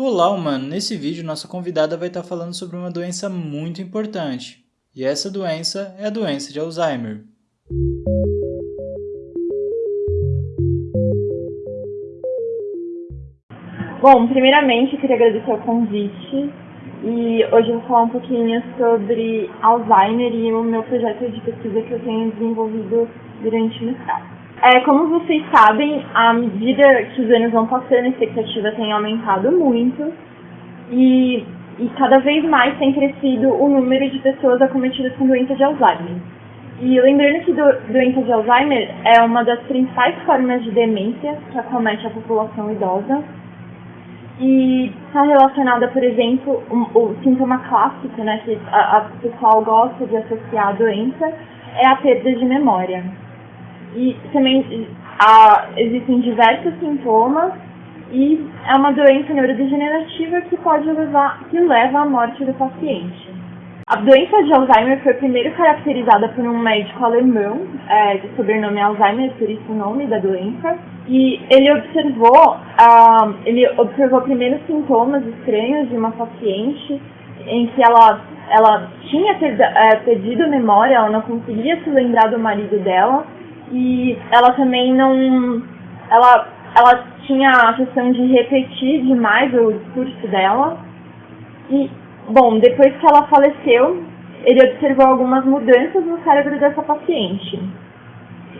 Olá, humano! Nesse vídeo, nossa convidada vai estar falando sobre uma doença muito importante. E essa doença é a doença de Alzheimer. Bom, primeiramente, eu queria agradecer o convite. E hoje eu vou falar um pouquinho sobre Alzheimer e o meu projeto de pesquisa que eu tenho desenvolvido durante o mestrado. É, como vocês sabem, à medida que os anos vão passando, a expectativa tem aumentado muito e, e cada vez mais tem crescido o número de pessoas acometidas com doença de Alzheimer. E lembrando que do, doença de Alzheimer é uma das principais formas de demência que acomete a população idosa e está relacionada, por exemplo, um, o sintoma clássico né, que a, pessoal gosta de associar à doença é a perda de memória. E também há, existem diversos sintomas e é uma doença neurodegenerativa que pode levar, que leva à morte do paciente. A doença de Alzheimer foi primeiro caracterizada por um médico alemão, é, de sobrenome Alzheimer, por isso o nome da doença, e ele observou, uh, ele observou primeiros sintomas estranhos de uma paciente em que ela, ela tinha é, perdido a memória, ela não conseguia se lembrar do marido dela, e ela também não. Ela, ela tinha a questão de repetir demais o discurso dela. E, bom, depois que ela faleceu, ele observou algumas mudanças no cérebro dessa paciente.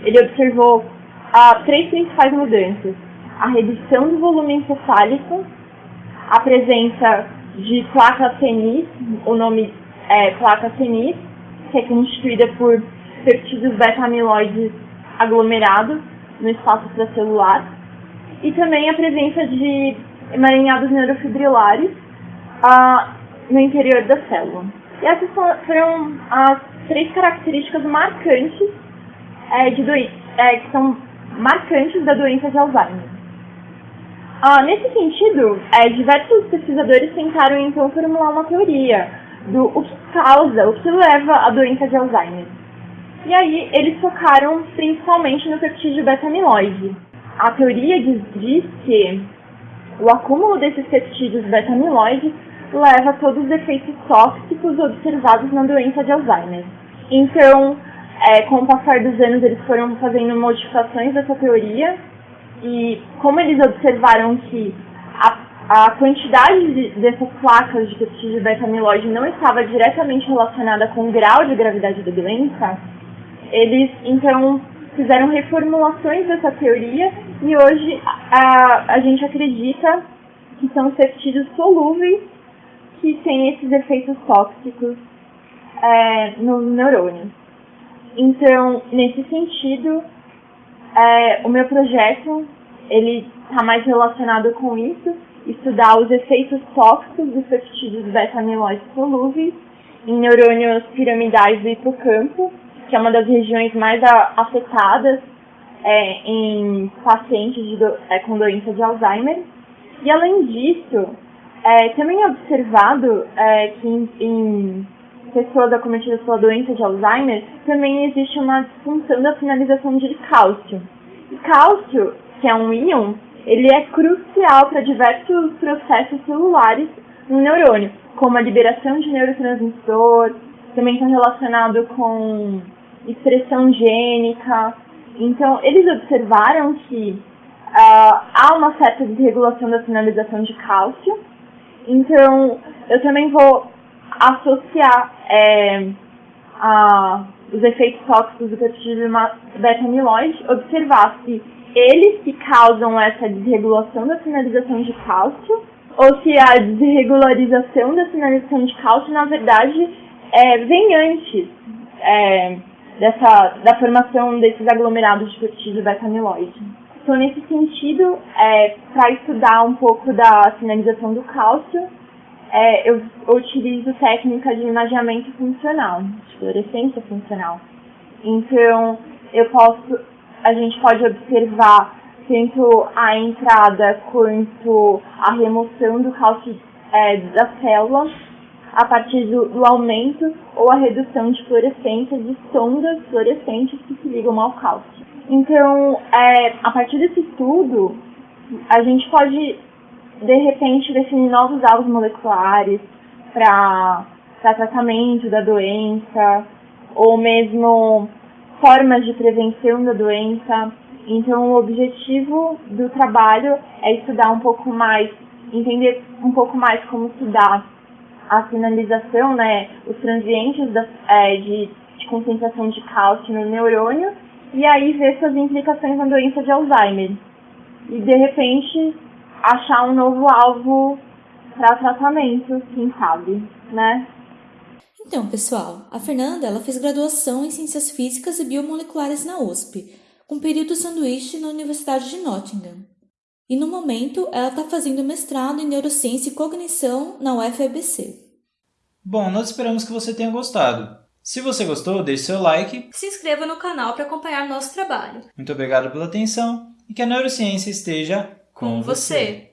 Ele observou ah, três principais mudanças: a redução do volume encefálico, a presença de placa senis, o nome é placa senis, que é constituída por peptídeos beta-amiloides aglomerados no espaço extracelular e também a presença de emaranhados neurofibrilares ah, no interior da célula. E essas foram as três características marcantes é, de é, que são marcantes da doença de Alzheimer. Ah, nesse sentido, é, diversos pesquisadores tentaram então formular uma teoria do o que causa, o que leva à doença de Alzheimer. E aí eles focaram principalmente no peptídeo beta-amiloide. A teoria diz, diz que o acúmulo desses peptídeos beta-amiloide leva a todos os efeitos tóxicos observados na doença de Alzheimer. Então, é, com o passar dos anos, eles foram fazendo modificações dessa teoria e como eles observaram que a, a quantidade de, dessas placas de peptídeo beta-amiloide não estava diretamente relacionada com o grau de gravidade da doença, eles, então, fizeram reformulações dessa teoria e hoje a, a gente acredita que são peptídeos solúveis que têm esses efeitos tóxicos é, nos neurônios. Então, nesse sentido, é, o meu projeto ele está mais relacionado com isso, estudar os efeitos tóxicos dos peptídeos beta-amiloides solúveis em neurônios piramidais do hipocampo que é uma das regiões mais afetadas é, em pacientes do, é, com doença de Alzheimer. E além disso, é, também é observado é, que em, em, pessoas acometidas pela doença de Alzheimer também existe uma disfunção da finalização de cálcio. E cálcio, que é um íon, ele é crucial para diversos processos celulares no neurônio, como a liberação de neurotransmissor, também está relacionado com expressão gênica. Então, eles observaram que uh, há uma certa desregulação da sinalização de cálcio. Então, eu também vou associar é, a, os efeitos tóxicos do peptídeo beta-amiloide, observar se eles que causam essa desregulação da sinalização de cálcio, ou se a desregularização da sinalização de cálcio, na verdade, é, vem antes. É, dessa, da formação desses aglomerados de peptídeo beta-amiloide. Então, nesse sentido, é, para estudar um pouco da sinalização do cálcio, é, eu, eu utilizo técnica de imageamento funcional, de fluorescência funcional. Então, eu posso, a gente pode observar tanto a entrada quanto a remoção do cálcio é, da célula a partir do, do, aumento ou a redução de fluorescência de sondas fluorescentes que se ligam ao cálcio. Então, é, a partir desse estudo, a gente pode de repente, definir novos alvos moleculares para tratamento da doença, ou mesmo formas de prevenção da doença. Então, o objetivo do trabalho é estudar um pouco mais, entender um pouco mais como se dá a sinalização, né, os transientes da, é, de, de concentração de cálcio no neurônio, e aí ver suas implicações na doença de Alzheimer. E, de repente, achar um novo alvo para tratamento, quem sabe, né? Então, pessoal, a Fernanda ela fez graduação em Ciências Físicas e Biomoleculares na USP, com período sanduíche na Universidade de Nottingham. E no momento, ela está fazendo mestrado em Neurociência e Cognição na UFABC. Bom, nós esperamos que você tenha gostado. Se você gostou, deixe seu like. Se inscreva no canal para acompanhar nosso trabalho. Muito obrigado pela atenção e que a neurociência esteja com, você.